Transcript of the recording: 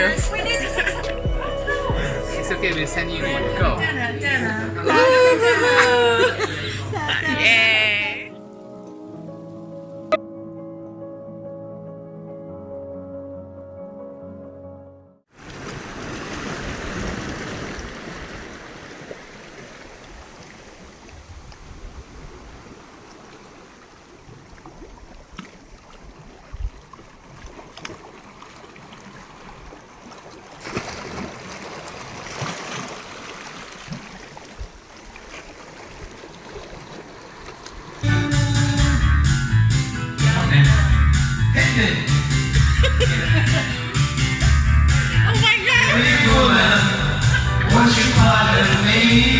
here. it's okay, we'll send you one. Go. Yay! honor me.